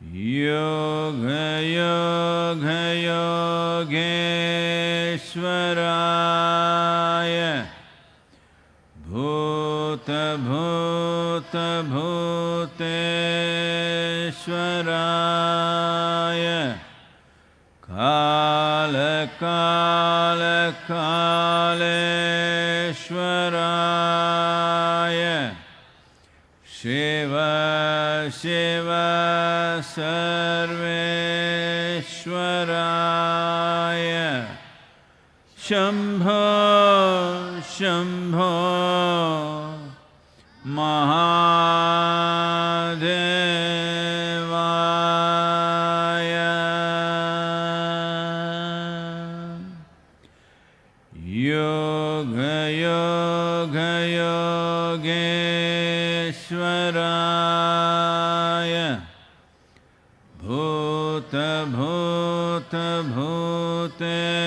योगयो गयोगेश्वराय भूत भूत भूते स्वाराय कालका सर्वेश्वराय शम्भो शम् मुक्तेश्वराय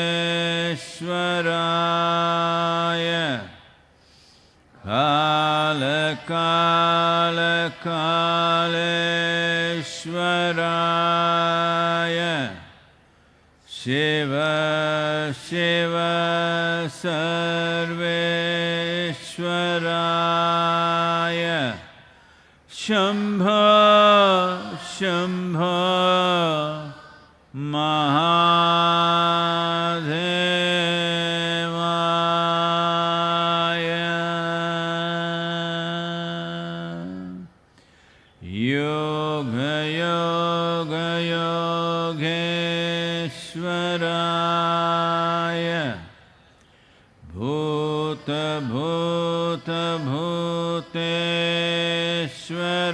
कालकालकालेश्वराय शिव शिव सर्वेश्वराय शम्भ शम्भ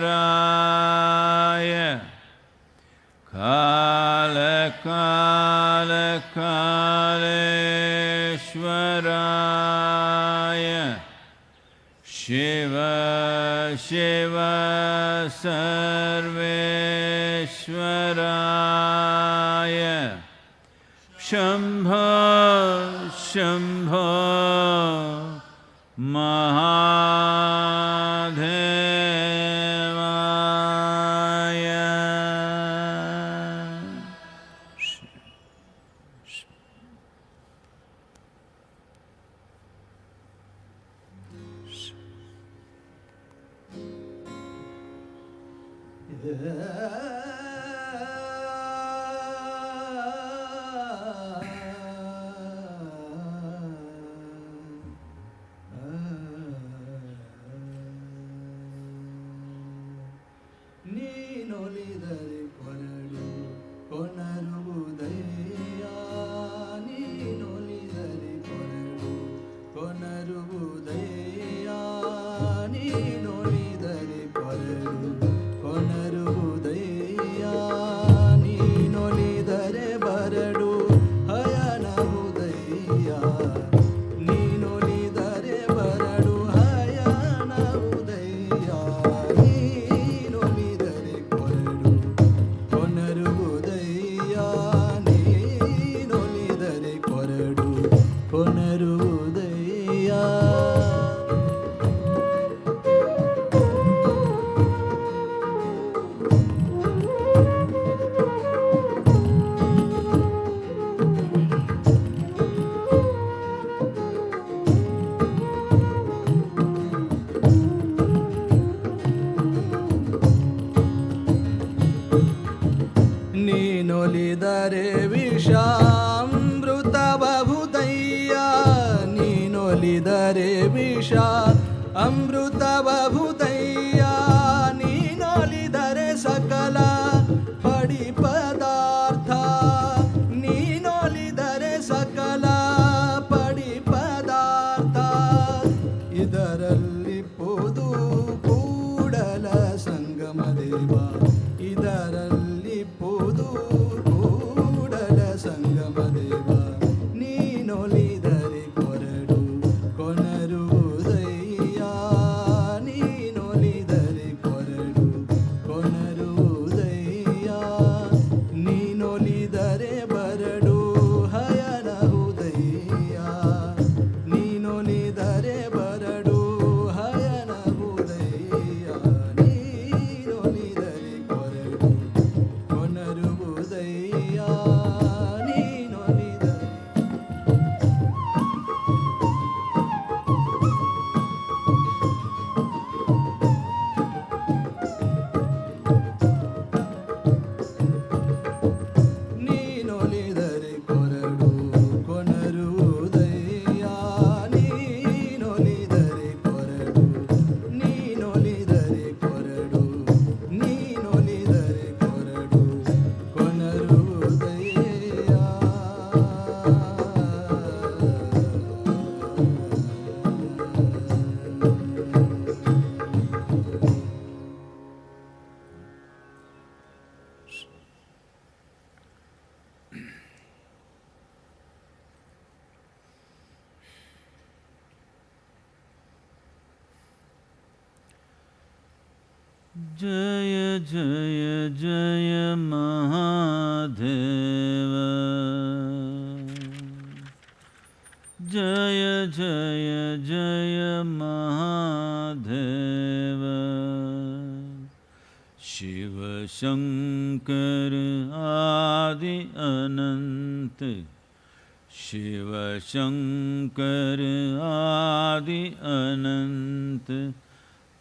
राय कालकालकालश्वराय शिव शिव सर्वेश्वराय शम्भ शम्भ Yeah.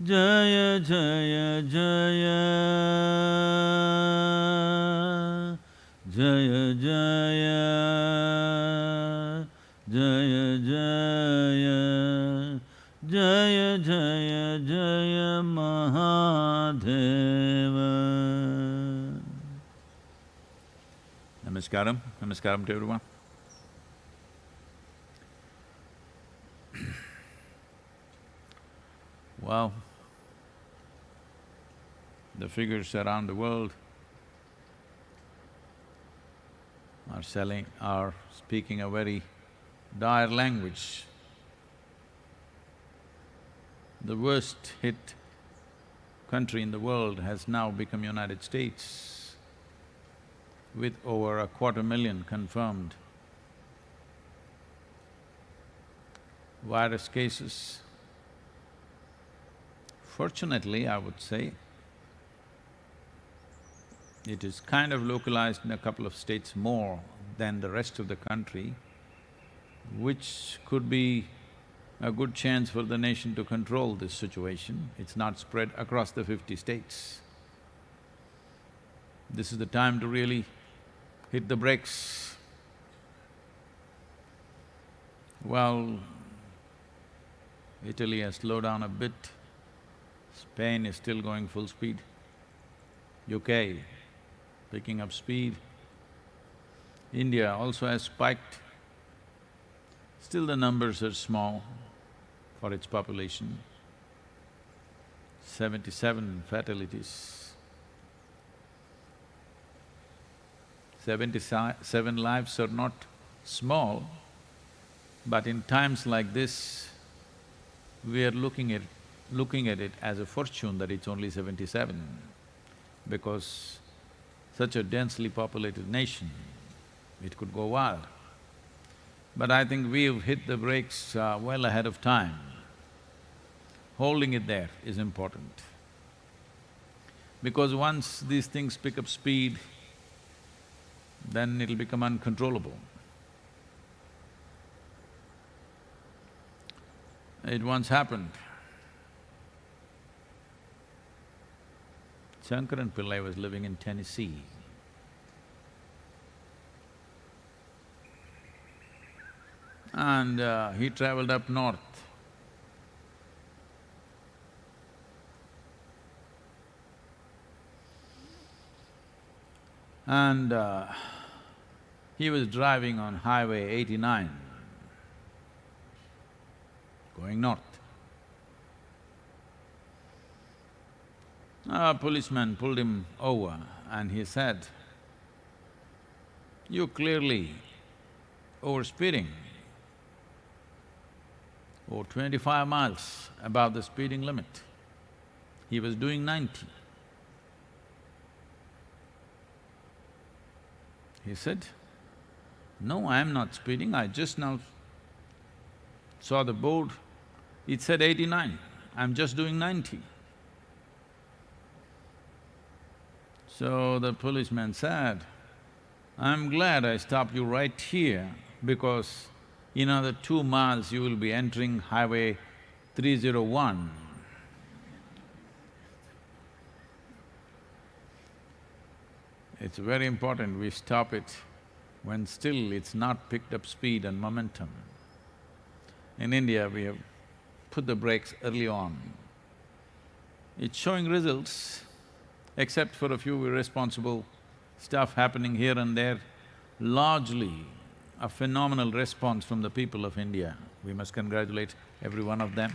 जय जय जय। जय जय। जय जय। जय जय जय Namaskaram, namaskaram to everyone. The figures around the world are selling… are speaking a very dire language. The worst hit country in the world has now become United States with over a quarter million confirmed virus cases. Fortunately, I would say, it is kind of localized in a couple of states more than the rest of the country, which could be a good chance for the nation to control this situation. It's not spread across the fifty states. This is the time to really hit the brakes. Well, Italy has slowed down a bit, Spain is still going full speed, UK picking up speed, India also has spiked. Still the numbers are small for its population, seventy-seven fatalities. Seventy-seven lives are not small, but in times like this, we are looking at… looking at it as a fortune that it's only seventy-seven, because such a densely populated nation, it could go wild. But I think we've hit the brakes uh, well ahead of time. Holding it there is important. Because once these things pick up speed, then it'll become uncontrollable. It once happened. Shankaran Pillai was living in Tennessee. And uh, he traveled up north. And uh, he was driving on Highway eighty-nine, going north. A policeman pulled him over and he said, you clearly overspeeding or twenty-five miles above the speeding limit. He was doing ninety. He said, no, I am not speeding, I just now saw the board, it said eighty-nine, I'm just doing ninety. So the policeman said, I'm glad I stopped you right here because in another two miles you will be entering highway 301. It's very important we stop it when still it's not picked up speed and momentum. In India, we have put the brakes early on. It's showing results, except for a few irresponsible stuff happening here and there, largely a phenomenal response from the people of India. We must congratulate every one of them.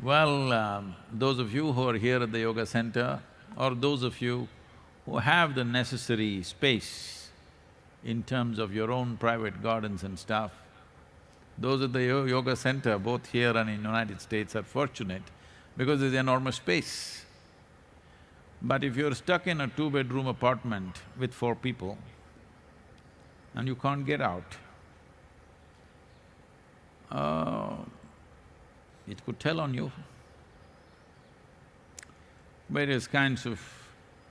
Well, um, those of you who are here at the yoga center, or those of you who have the necessary space in terms of your own private gardens and stuff, Those at the yoga center, both here and in United States, are fortunate because there's enormous space. But if you're stuck in a two-bedroom apartment with four people and you can't get out, uh, it could tell on you. Various kinds of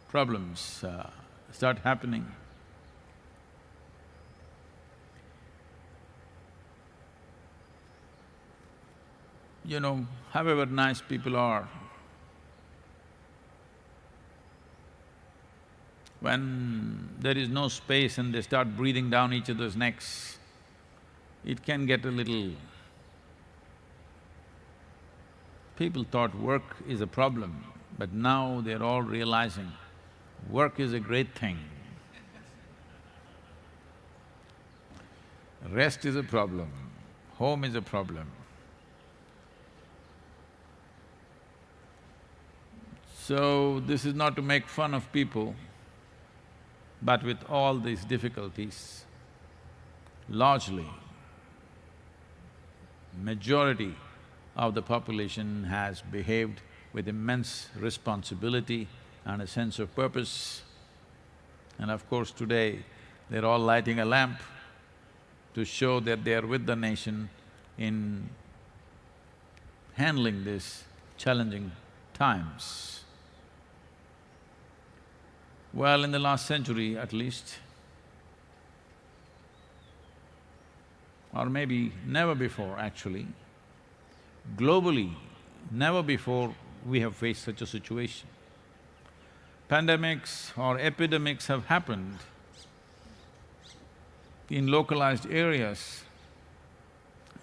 problems uh, start happening. You know, however nice people are, when there is no space and they start breathing down each other's necks, it can get a little… People thought work is a problem, but now they're all realizing work is a great thing. Rest is a problem, home is a problem. So, this is not to make fun of people, but with all these difficulties, largely, majority of the population has behaved with immense responsibility and a sense of purpose. And of course, today, they're all lighting a lamp to show that they are with the nation in handling these challenging times. Well, in the last century at least, or maybe never before actually, globally, never before we have faced such a situation. Pandemics or epidemics have happened in localized areas,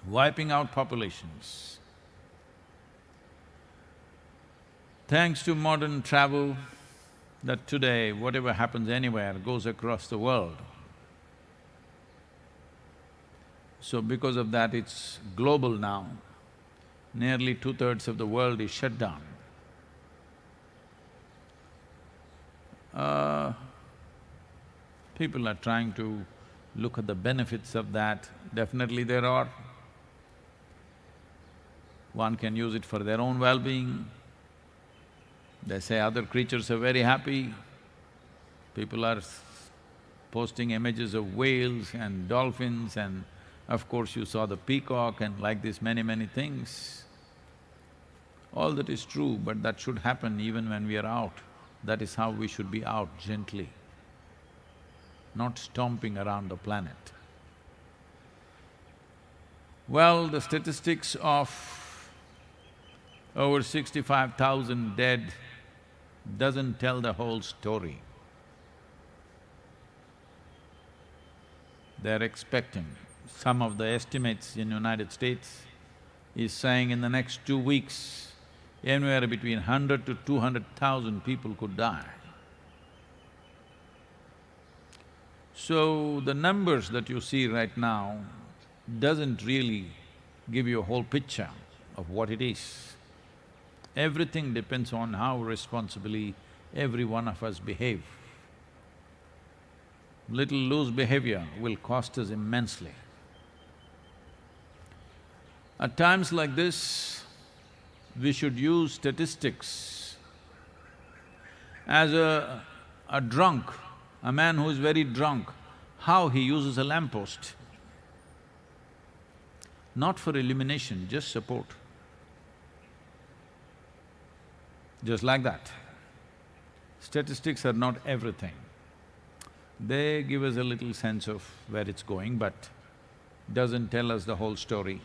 wiping out populations. Thanks to modern travel, that today whatever happens anywhere goes across the world. So because of that, it's global now. Nearly two-thirds of the world is shut down. Uh, people are trying to look at the benefits of that, definitely there are. One can use it for their own well-being. They say other creatures are very happy. People are posting images of whales and dolphins and of course you saw the peacock and like this many, many things. All that is true, but that should happen even when we are out. That is how we should be out, gently, not stomping around the planet. Well, the statistics of over sixty-five thousand dead doesn't tell the whole story. They're expecting, some of the estimates in United States is saying in the next two weeks, anywhere between hundred to two hundred thousand people could die. So, the numbers that you see right now doesn't really give you a whole picture of what it is. Everything depends on how responsibly every one of us behave. Little loose behavior will cost us immensely. At times like this, we should use statistics as a, a drunk, a man who is very drunk, how he uses a lamppost. Not for illumination, just support. Just like that. Statistics are not everything. They give us a little sense of where it's going, but doesn't tell us the whole story.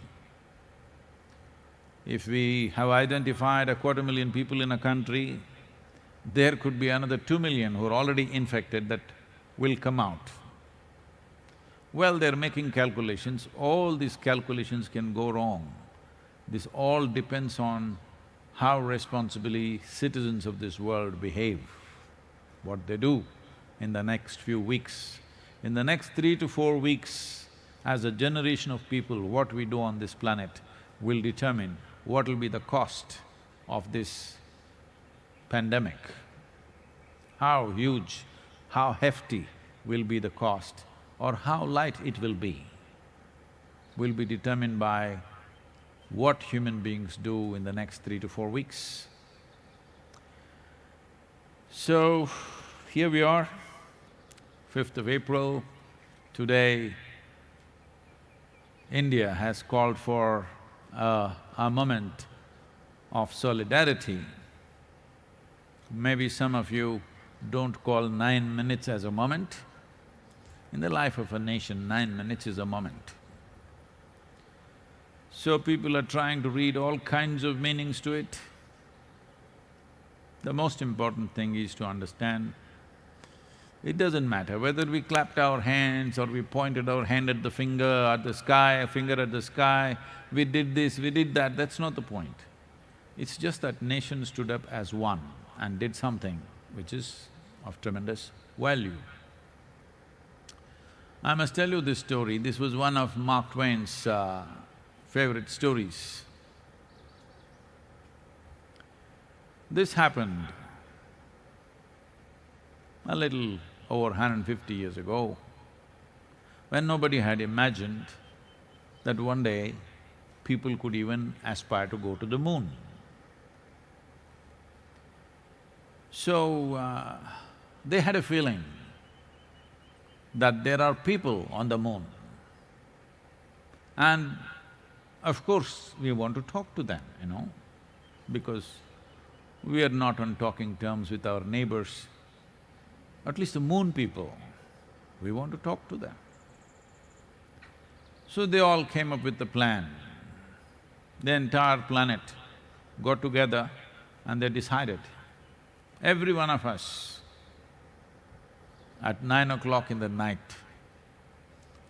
If we have identified a quarter million people in a country, there could be another two million who are already infected that will come out. Well, they're making calculations, all these calculations can go wrong. This all depends on how responsibly citizens of this world behave, what they do in the next few weeks. In the next three to four weeks, as a generation of people, what we do on this planet will determine what will be the cost of this pandemic. How huge, how hefty will be the cost or how light it will be. will be determined by what human beings do in the next three to four weeks. So, here we are, fifth of April, today India has called for a, a moment of solidarity. Maybe some of you don't call nine minutes as a moment. In the life of a nation, nine minutes is a moment. So people are trying to read all kinds of meanings to it. The most important thing is to understand, it doesn't matter whether we clapped our hands or we pointed our hand at the finger, at the sky, a finger at the sky, we did this, we did that, that's not the point. It's just that nation stood up as one and did something which is of tremendous value. I must tell you this story, this was one of Mark Twain's uh, favorite stories. This happened a little over 150 years ago, when nobody had imagined that one day people could even aspire to go to the moon. So, uh, they had a feeling that there are people on the moon. And of course, we want to talk to them, you know, because we are not on talking terms with our neighbors, at least the moon people, we want to talk to them. So they all came up with the plan. The entire planet got together and they decided, every one of us, at nine o'clock in the night,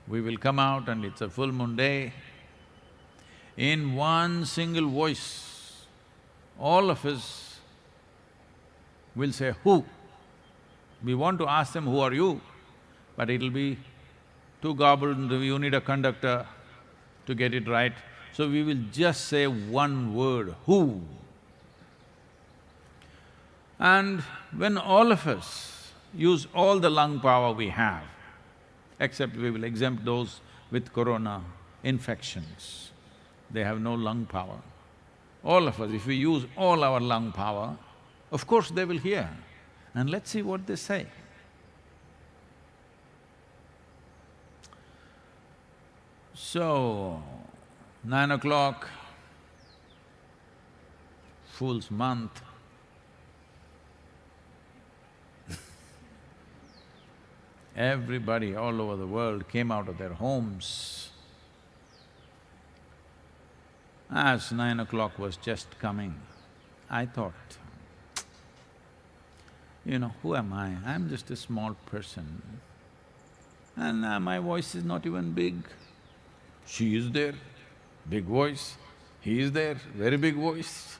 we will come out and it's a full moon day. In one single voice, all of us will say, who? We want to ask them, who are you? But it'll be too garbled, you need a conductor to get it right. So we will just say one word, who? And when all of us use all the lung power we have, except we will exempt those with corona infections, they have no lung power. All of us, if we use all our lung power, of course they will hear and let's see what they say. So, nine o'clock, Fool's month, everybody all over the world came out of their homes. As nine o'clock was just coming, I thought, you know, who am I? I'm just a small person. And uh, my voice is not even big. She is there, big voice. He is there, very big voice.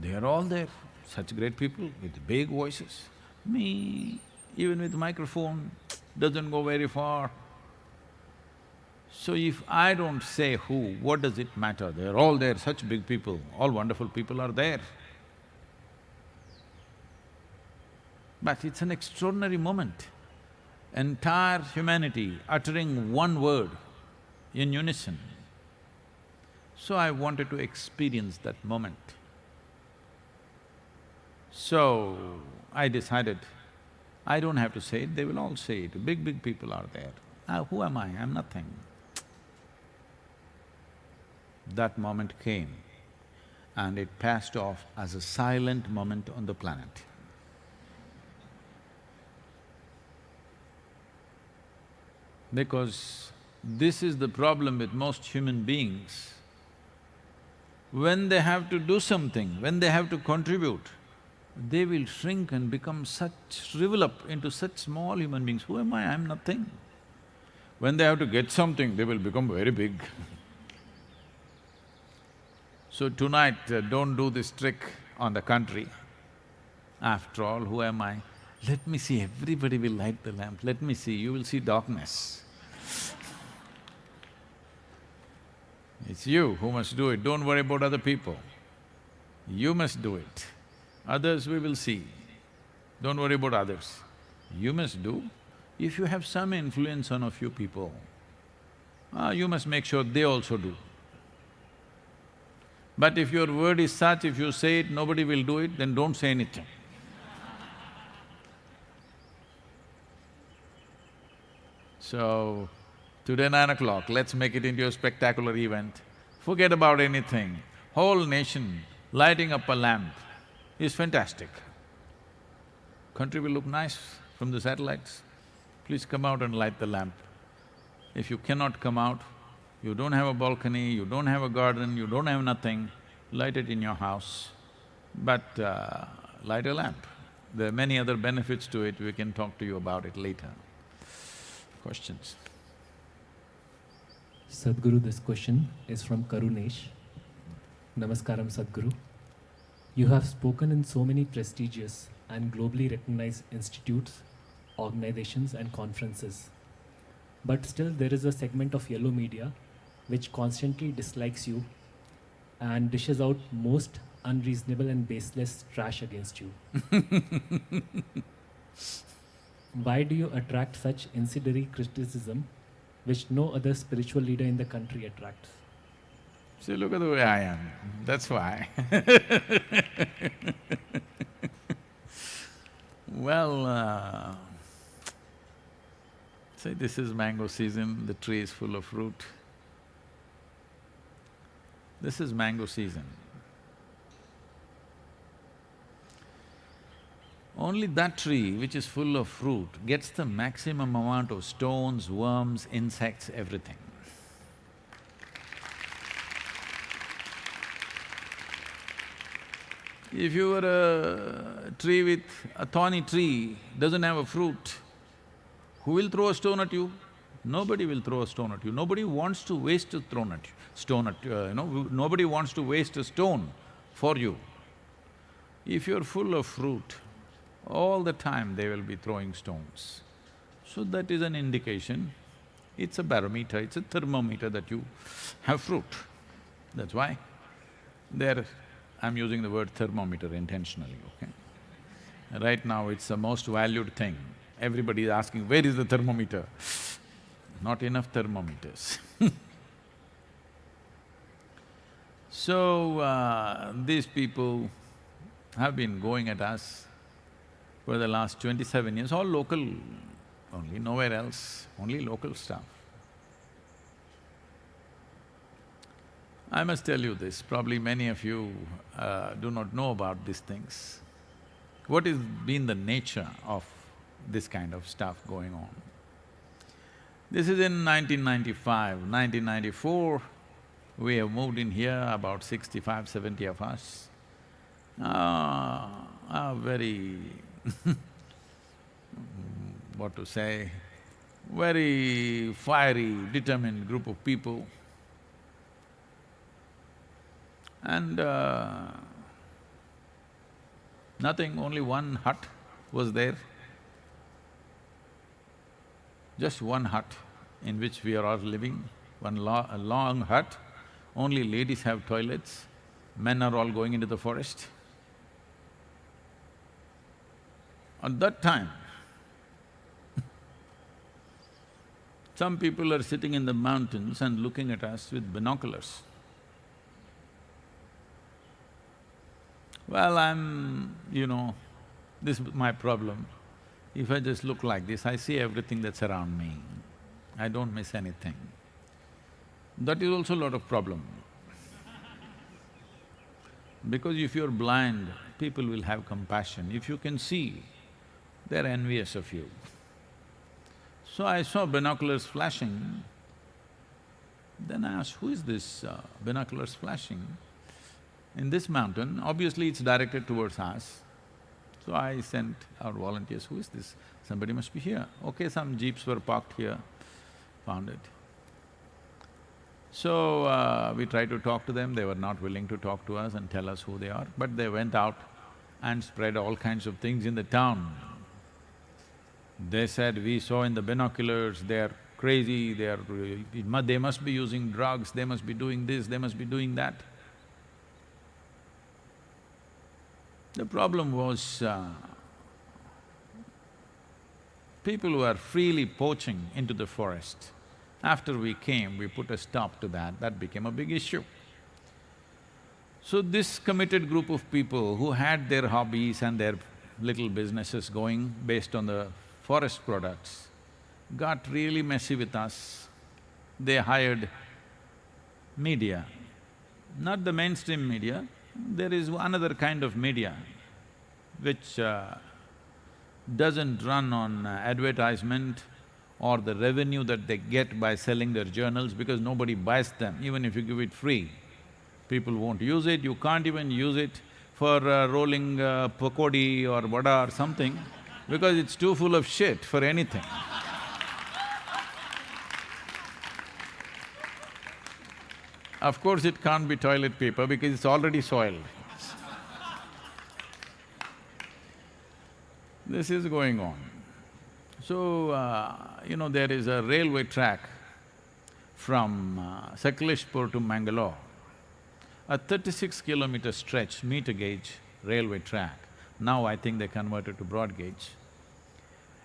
They are all there, such great people with big voices. Me, even with microphone, doesn't go very far. So if I don't say who, what does it matter? They're all there, such big people, all wonderful people are there. But it's an extraordinary moment. Entire humanity uttering one word in unison. So I wanted to experience that moment. So, I decided, I don't have to say it, they will all say it, big, big people are there. Ah, who am I? I'm nothing. That moment came and it passed off as a silent moment on the planet. Because this is the problem with most human beings. When they have to do something, when they have to contribute, they will shrink and become such… shrivel up into such small human beings. Who am I? I'm nothing. When they have to get something, they will become very big. so tonight, uh, don't do this trick on the country. After all, who am I? Let me see, everybody will light the lamp, let me see, you will see darkness. It's you who must do it, don't worry about other people. You must do it. Others we will see. Don't worry about others. You must do. If you have some influence on a few people, ah, you must make sure they also do. But if your word is such, if you say it, nobody will do it, then don't say anything. So, today nine o'clock, let's make it into a spectacular event. Forget about anything. Whole nation lighting up a lamp is fantastic. Country will look nice from the satellites. Please come out and light the lamp. If you cannot come out, you don't have a balcony, you don't have a garden, you don't have nothing, light it in your house, but uh, light a lamp. There are many other benefits to it, we can talk to you about it later. Questions? Sadhguru, this question is from Karunesh. Namaskaram, Sadhguru. You have spoken in so many prestigious and globally recognized institutes, organizations, and conferences. But still, there is a segment of yellow media which constantly dislikes you and dishes out most unreasonable and baseless trash against you. Why do you attract such incendiary criticism which no other spiritual leader in the country attracts? See, look at the way I am, that's why Well, uh, say this is mango season, the tree is full of fruit. This is mango season. Only that tree which is full of fruit gets the maximum amount of stones, worms, insects, everything. If you were a tree with… a thorny tree, doesn't have a fruit, who will throw a stone at you? Nobody will throw a stone at you. Nobody wants to waste a stone at you, stone at… Uh, you know, nobody wants to waste a stone for you. If you're full of fruit, all the time they will be throwing stones. So that is an indication, it's a barometer, it's a thermometer that you have fruit. That's why there, I'm using the word thermometer intentionally, okay? Right now it's the most valued thing. Everybody is asking, where is the thermometer? Not enough thermometers So, uh, these people have been going at us for the last twenty-seven years, all local only, nowhere else, only local stuff. I must tell you this, probably many of you uh, do not know about these things. What has been the nature of this kind of stuff going on? This is in 1995, 1994, we have moved in here, about 65, 70 of us. Uh, a very what to say, very fiery, determined group of people. And uh, nothing, only one hut was there. Just one hut in which we are all living, one lo long hut. Only ladies have toilets, men are all going into the forest. At that time, some people are sitting in the mountains and looking at us with binoculars. Well, I'm… you know, this is my problem. If I just look like this, I see everything that's around me. I don't miss anything. That is also a lot of problem. Because if you're blind, people will have compassion. If you can see, they're envious of you. So I saw binoculars flashing, then I asked, who is this uh, binoculars flashing? In this mountain, obviously it's directed towards us. So I sent our volunteers, who is this? Somebody must be here. Okay, some jeeps were parked here, found it. So, uh, we tried to talk to them, they were not willing to talk to us and tell us who they are, but they went out and spread all kinds of things in the town. They said, we saw in the binoculars, they're crazy, they're… they must be using drugs, they must be doing this, they must be doing that. The problem was, uh, people were freely poaching into the forest, After we came, we put a stop to that, that became a big issue. So this committed group of people who had their hobbies and their little businesses going based on the forest products got really messy with us. They hired media, not the mainstream media, there is another kind of media which uh, doesn't run on uh, advertisement or the revenue that they get by selling their journals because nobody buys them, even if you give it free. People won't use it, you can't even use it for uh, rolling uh, pakodi or vada or something because it's too full of shit for anything. Of course, it can't be toilet paper because it's already soiled. this is going on. So, uh, you know, there is a railway track from uh, to Mangalore, a thirty-six kilometer stretch, meter gauge railway track. Now I think they converted to broad gauge.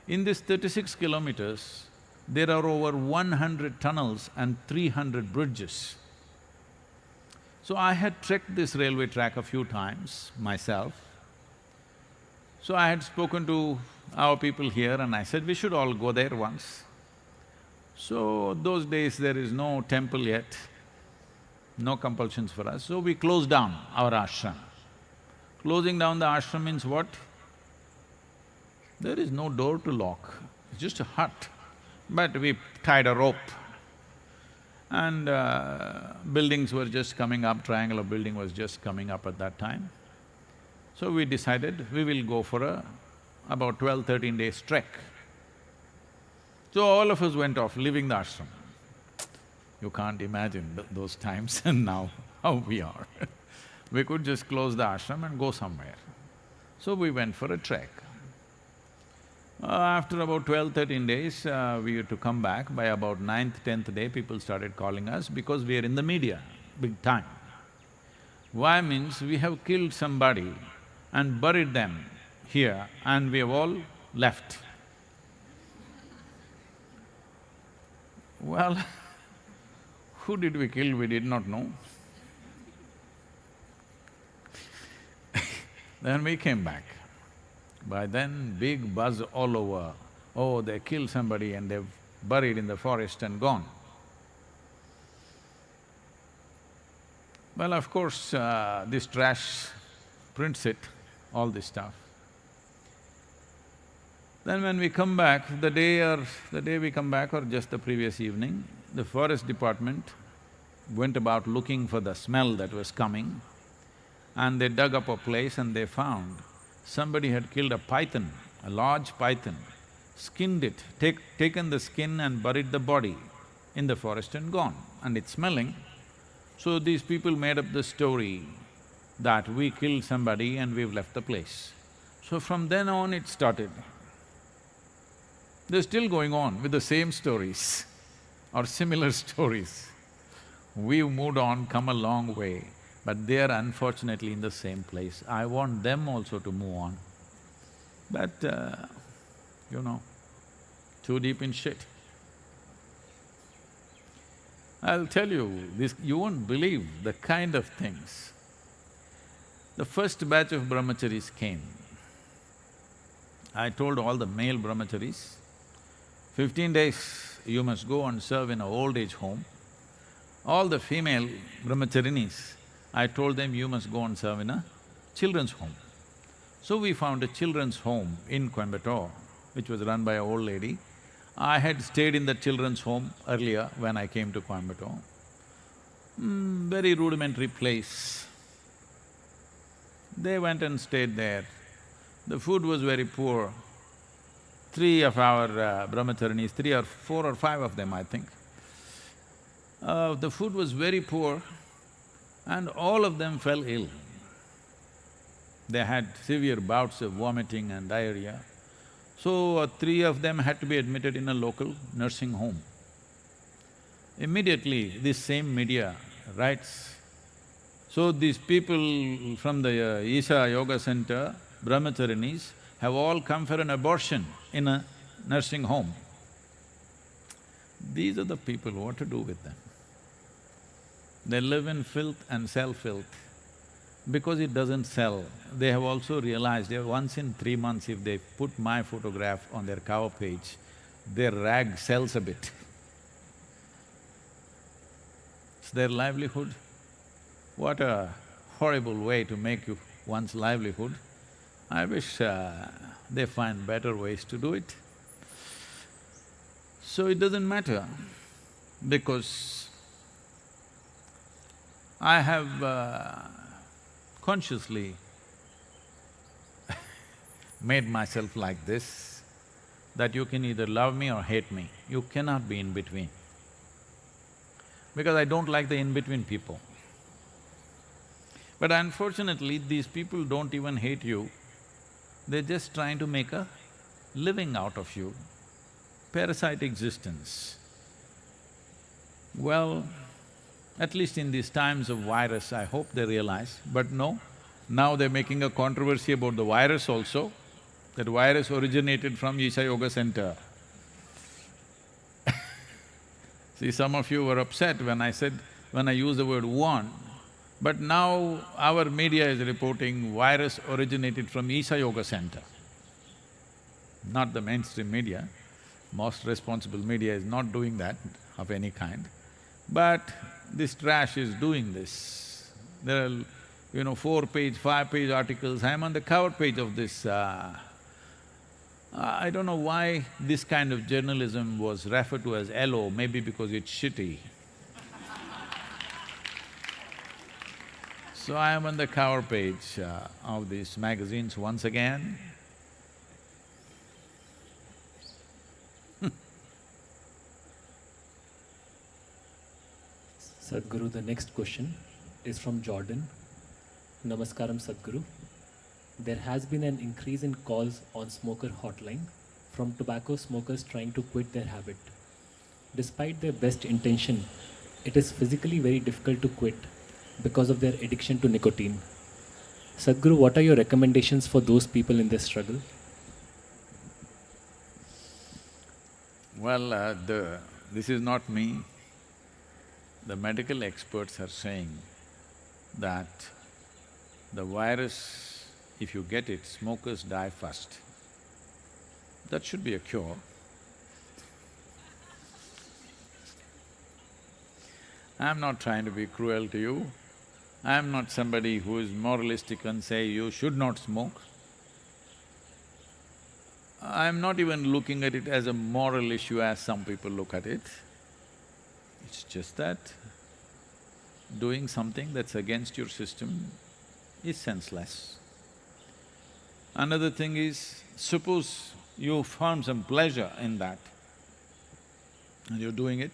In this thirty-six kilometers, there are over one hundred tunnels and three hundred bridges. So I had trekked this railway track a few times myself. So I had spoken to our people here and I said, we should all go there once. So those days there is no temple yet, no compulsions for us, so we closed down our ashram. Closing down the ashram means what? There is no door to lock, it's just a hut. But we tied a rope and uh, buildings were just coming up, triangular building was just coming up at that time. So we decided we will go for a about 12, 13 days trek. So all of us went off, leaving the ashram. You can't imagine th those times and now how we are We could just close the ashram and go somewhere. So we went for a trek. Uh, after about 12, 13 days, uh, we had to come back. By about ninth, tenth day, people started calling us because we are in the media, big time. Why means we have killed somebody and buried them here and we have all left. Well, who did we kill, we did not know. then we came back. By then, big buzz all over, oh, they killed somebody and they've buried in the forest and gone. Well, of course, uh, this trash prints it, all this stuff. Then when we come back, the day or… the day we come back or just the previous evening, the forest department went about looking for the smell that was coming and they dug up a place and they found somebody had killed a python, a large python, skinned it, take, taken the skin and buried the body in the forest and gone, and it's smelling. So these people made up the story that we killed somebody and we've left the place. So from then on it started. They're still going on with the same stories or similar stories. We've moved on, come a long way but they are unfortunately in the same place. I want them also to move on. But, uh, you know, too deep in shit. I'll tell you, this… you won't believe the kind of things. The first batch of brahmacharis came. I told all the male brahmacharis, fifteen days you must go and serve in an old age home. All the female brahmacharinis, I told them, you must go and serve in a children's home. So we found a children's home in Coimbatore, which was run by an old lady. I had stayed in the children's home earlier when I came to Coimbatore. Mm, very rudimentary place. They went and stayed there. The food was very poor. Three of our uh, brahmacharinis, three or four or five of them, I think. Uh, the food was very poor and all of them fell ill. They had severe bouts of vomiting and diarrhea. So, uh, three of them had to be admitted in a local nursing home. Immediately, this same media writes, so these people from the uh, Isha Yoga Center, brahmacharinis, have all come for an abortion in a nursing home. These are the people, what to do with them? They live in filth and sell filth. Because it doesn't sell, they have also realized that once in three months if they put my photograph on their cover page, their rag sells a bit. It's their livelihood. What a horrible way to make you one's livelihood. I wish uh, they find better ways to do it. So it doesn't matter because I have uh, consciously made myself like this, that you can either love me or hate me, you cannot be in between. Because I don't like the in-between people. But unfortunately, these people don't even hate you, they're just trying to make a living out of you, parasite existence. Well, at least in these times of virus, I hope they realize, but no, now they're making a controversy about the virus also, that virus originated from Isha Yoga Center. See, some of you were upset when I said… when I used the word one, but now our media is reporting virus originated from Isha Yoga Center. Not the mainstream media, most responsible media is not doing that of any kind. But this trash is doing this. There are, you know, four-page, five-page articles, I'm on the cover page of this uh, I don't know why this kind of journalism was referred to as yellow, maybe because it's shitty. So I am on the cover page uh, of these magazines once again. Sadhguru, the next question is from Jordan. Namaskaram, Sadhguru. There has been an increase in calls on smoker hotline from tobacco smokers trying to quit their habit. Despite their best intention, it is physically very difficult to quit because of their addiction to nicotine. Sadhguru, what are your recommendations for those people in this struggle? Well, uh, the… this is not me. The medical experts are saying that the virus, if you get it, smokers die first. That should be a cure. I'm not trying to be cruel to you. I'm not somebody who is moralistic and say you should not smoke. I'm not even looking at it as a moral issue as some people look at it. It's just that doing something that's against your system is senseless. Another thing is, suppose you found some pleasure in that and you're doing it,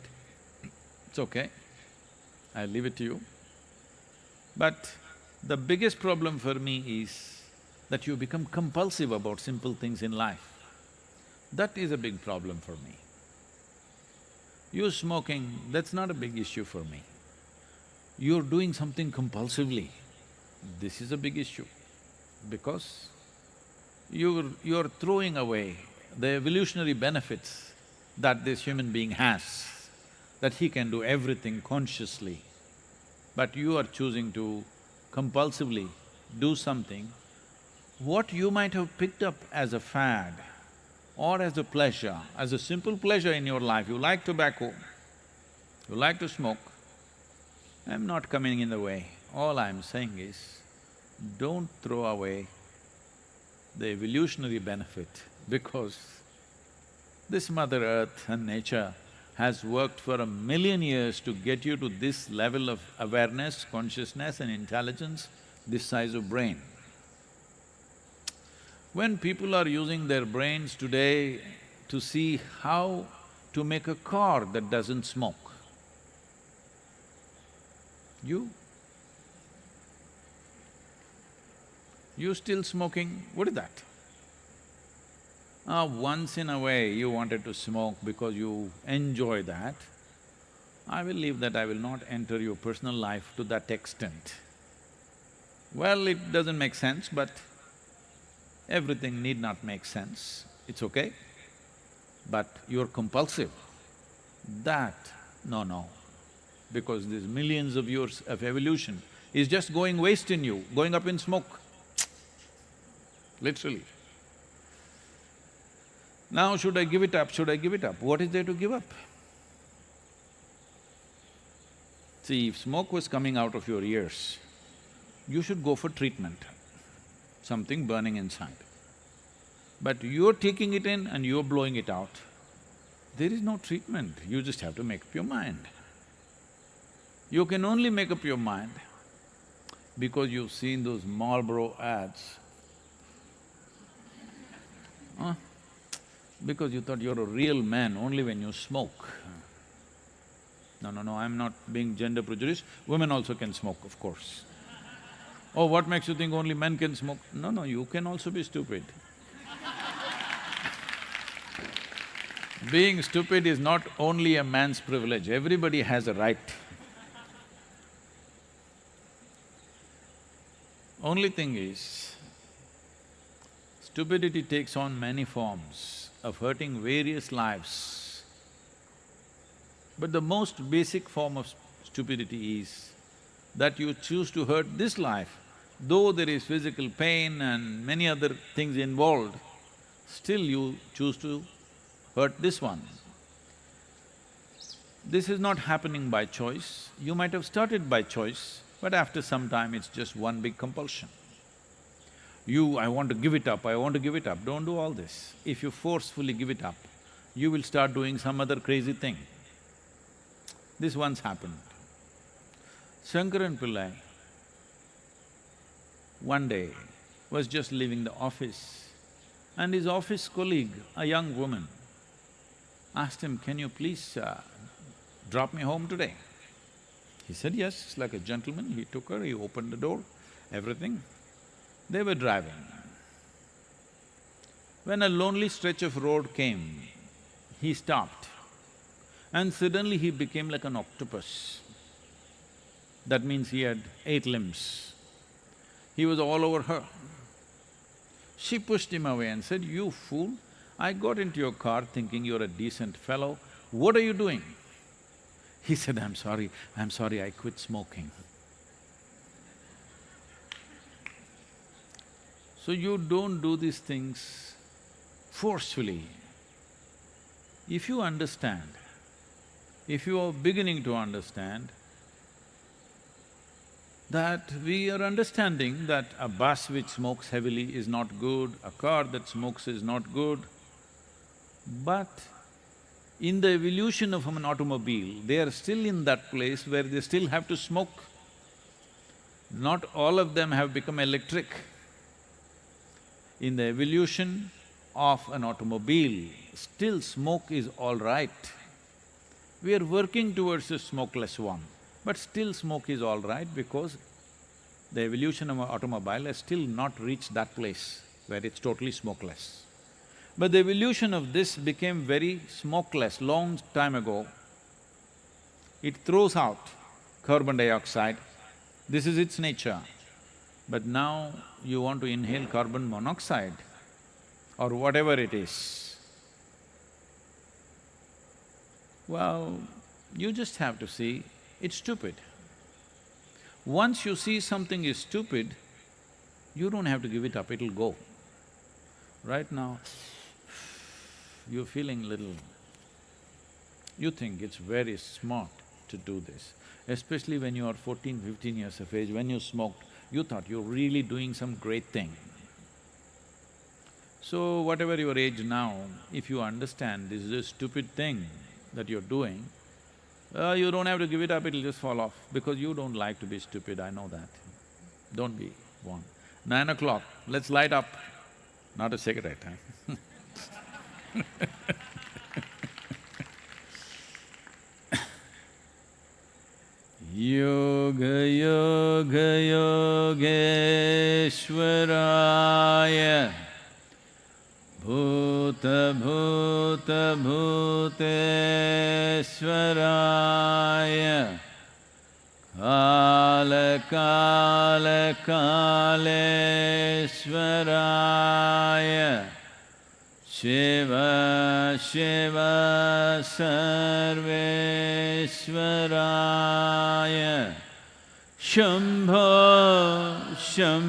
it's okay, I leave it to you. But the biggest problem for me is that you become compulsive about simple things in life. That is a big problem for me. You smoking, that's not a big issue for me. You're doing something compulsively, this is a big issue because you're… you're throwing away the evolutionary benefits that this human being has, that he can do everything consciously but you are choosing to compulsively do something, what you might have picked up as a fad or as a pleasure, as a simple pleasure in your life, you like tobacco, you like to smoke, I'm not coming in the way. All I'm saying is, don't throw away the evolutionary benefit because this Mother Earth and nature has worked for a million years to get you to this level of awareness, consciousness and intelligence, this size of brain. When people are using their brains today to see how to make a car that doesn't smoke, you… you still smoking, what is that? Uh, once in a way you wanted to smoke because you enjoy that, I will leave that, I will not enter your personal life to that extent. Well, it doesn't make sense, but everything need not make sense, it's okay. But you're compulsive. That, no, no. Because these millions of years of evolution is just going waste in you, going up in smoke, literally. Now should I give it up, should I give it up? What is there to give up? See, if smoke was coming out of your ears, you should go for treatment, something burning inside. But you're taking it in and you're blowing it out. There is no treatment, you just have to make up your mind. You can only make up your mind because you've seen those Marlboro ads. Huh? Because you thought you're a real man only when you smoke. No, no, no, I'm not being gender prejudiced, women also can smoke, of course. Oh, what makes you think only men can smoke? No, no, you can also be stupid. Being stupid is not only a man's privilege, everybody has a right. Only thing is, stupidity takes on many forms of hurting various lives. But the most basic form of stupidity is that you choose to hurt this life, though there is physical pain and many other things involved, still you choose to hurt this one. This is not happening by choice. You might have started by choice, but after some time it's just one big compulsion. You, I want to give it up, I want to give it up, don't do all this. If you forcefully give it up, you will start doing some other crazy thing. This once happened. Shankaran Pillai one day was just leaving the office and his office colleague, a young woman, asked him, can you please uh, drop me home today? He said yes, like a gentleman, he took her, he opened the door, everything. They were driving. When a lonely stretch of road came, he stopped and suddenly he became like an octopus. That means he had eight limbs. He was all over her. She pushed him away and said, you fool, I got into your car thinking you're a decent fellow, what are you doing? He said, I'm sorry, I'm sorry, I quit smoking. So you don't do these things forcefully. If you understand, if you are beginning to understand that we are understanding that a bus which smokes heavily is not good, a car that smokes is not good, but in the evolution of an automobile, they are still in that place where they still have to smoke. Not all of them have become electric. In the evolution of an automobile, still smoke is all right. We are working towards a smokeless one, but still smoke is all right because the evolution of an automobile has still not reached that place where it's totally smokeless. But the evolution of this became very smokeless long time ago. It throws out carbon dioxide, this is its nature. But now you want to inhale carbon monoxide or whatever it is. Well, you just have to see, it's stupid. Once you see something is stupid, you don't have to give it up, it'll go. Right now, you're feeling little… You think it's very smart to do this, especially when you are 14, 15 years of age, when you smoked, you thought you're really doing some great thing. So whatever your age now, if you understand this is a stupid thing that you're doing, uh, you don't have to give it up, it'll just fall off, because you don't like to be stupid, I know that. Don't be one. Nine o'clock, let's light up, not a cigarette, huh? योग शिव सर्वेश्वराय शम्भो महादेव